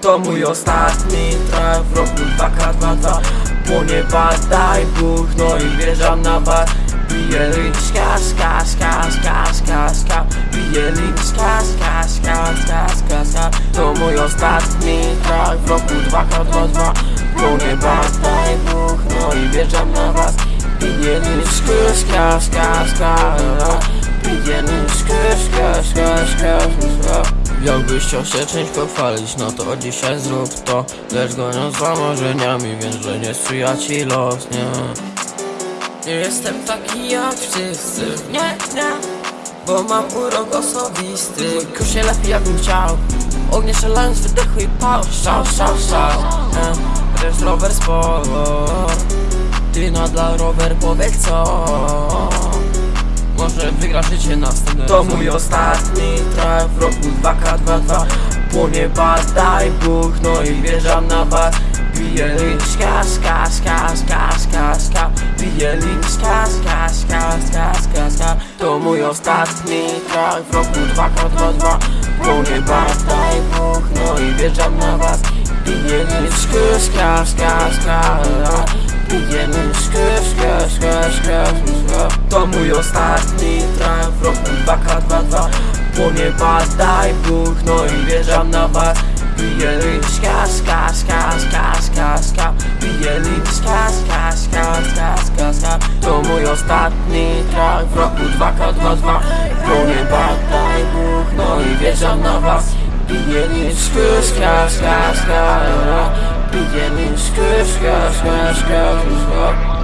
To mój ostatni traf w roku 2K22 Bo nie badaj Bóg, no i wierzam na was Bije licz, ska, ska, ska, ska, ska, ska Bije licz, ska, ska To mój ostatni traf w roku 2K22 Bo nie badaj Bóg, no i wierzam na was Bije licz, ska, ska, ska, ska Bije licz, ska, ska, ska, ska Jakbyś chciał się czymś pochwalić, no to dzisiaj zrób to. Lecz goniąc za marzeniami, wiem, że nie sprzyja ci los, nie? Nie jestem taki jak wszyscy, nie, nie. Bo mam urok osobisty. Kurz się lepiej jakbym chciał. Ognie strzelając, wydechu i pał. Szał, szał, szał, nie Chociaż rower sport Ty dla rower powiedz co może wygra życie następne To mój ostatni traf w roku 2K22 Bo nie badaj Bóg, no i wierzam na was Bije licz, ska, ska, ska, ska, ska, ska Bije licz, ska, ska, ska, ska, ska, ska To mój ostatni traf w roku 2K22 Bo nie badaj Bóg, no i wierzam na was Bije licz, ska, ska, ska, ska Bije To mój ostatni traf roku 2K22 Bo nie badaj Bóg, no i wierzam na was Bije licz, ska, ska, ska, ska, ska, ska Bije licz, ska, ska, ska, ska, ska, ska To mój ostatni traf w roku 2K22 Bo nie badaj Bóg, no i wierzam na was Bije licz, ska, ska, ska, ska Bije licz, ska, ska, ska, ska, ska